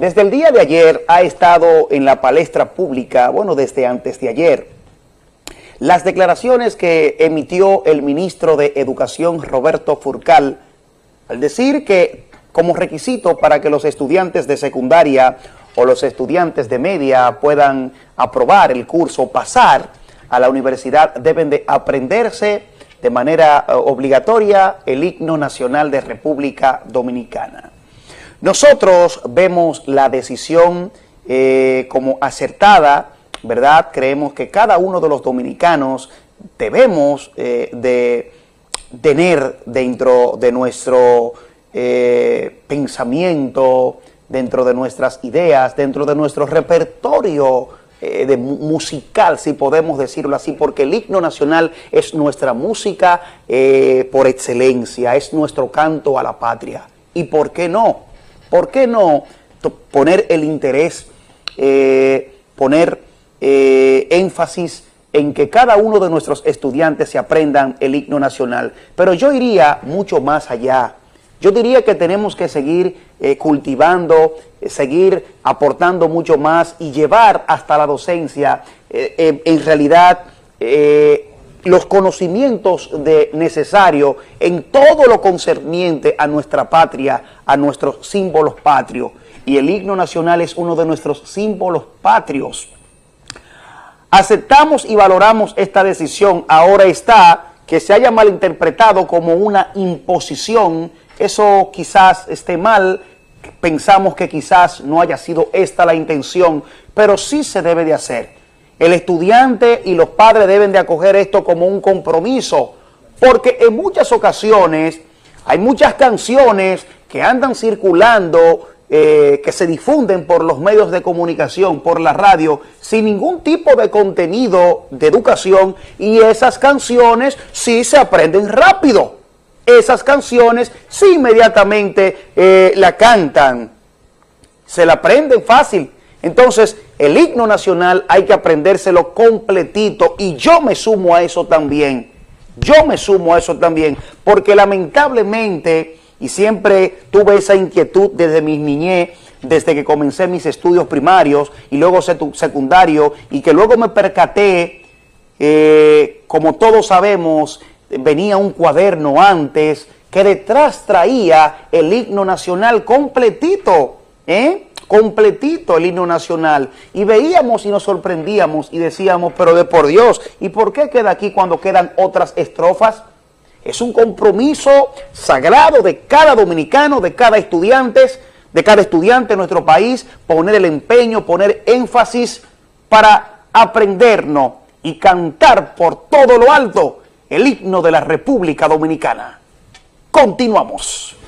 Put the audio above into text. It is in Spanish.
Desde el día de ayer ha estado en la palestra pública, bueno, desde antes de ayer, las declaraciones que emitió el ministro de Educación, Roberto Furcal, al decir que como requisito para que los estudiantes de secundaria o los estudiantes de media puedan aprobar el curso, pasar a la universidad, deben de aprenderse de manera eh, obligatoria el himno nacional de República Dominicana. Nosotros vemos la decisión eh, como acertada, ¿verdad? Creemos que cada uno de los dominicanos debemos eh, de tener dentro de nuestro eh, pensamiento, dentro de nuestras ideas, dentro de nuestro repertorio eh, musical, si podemos decirlo así, porque el himno nacional es nuestra música por excelencia, es nuestro canto a la patria. ¿Y por qué no? ¿Por qué no poner el interés, poner eh, énfasis en que cada uno de nuestros estudiantes se aprendan el himno nacional. Pero yo iría mucho más allá. Yo diría que tenemos que seguir eh, cultivando, eh, seguir aportando mucho más y llevar hasta la docencia, en realidad, los conocimientos de necesarios en todo lo concerniente a nuestra patria, a nuestros símbolos patrios. Y el himno nacional es uno de nuestros símbolos patrios. Aceptamos y valoramos esta decisión. Ahora está que se haya malinterpretado como una imposición. Eso quizás esté mal. Pensamos que quizás no haya sido esta la intención, pero sí se debe de hacer. El estudiante y los padres deben de acoger esto como un compromiso, porque en muchas ocasiones hay muchas canciones que andan circulando eh, que se difunden por los medios de comunicación, por la radio, sin ningún tipo de contenido de educación y esas canciones sí se aprenden rápido. Esas canciones sí inmediatamente eh, la cantan, se la aprenden fácil. Entonces, el himno nacional hay que aprendérselo completito y yo me sumo a eso también. Yo me sumo a eso también, porque lamentablemente y siempre tuve esa inquietud desde mi niñez, desde que comencé mis estudios primarios y luego secundario y que luego me percaté, eh, como todos sabemos, venía un cuaderno antes que detrás traía el himno nacional completito, ¿eh? Completito el himno nacional y veíamos y nos sorprendíamos y decíamos, pero de por Dios, ¿y por qué queda aquí cuando quedan otras estrofas? Es un compromiso sagrado de cada dominicano, de cada estudiante, de cada estudiante en nuestro país, poner el empeño, poner énfasis para aprendernos y cantar por todo lo alto el himno de la República Dominicana. Continuamos.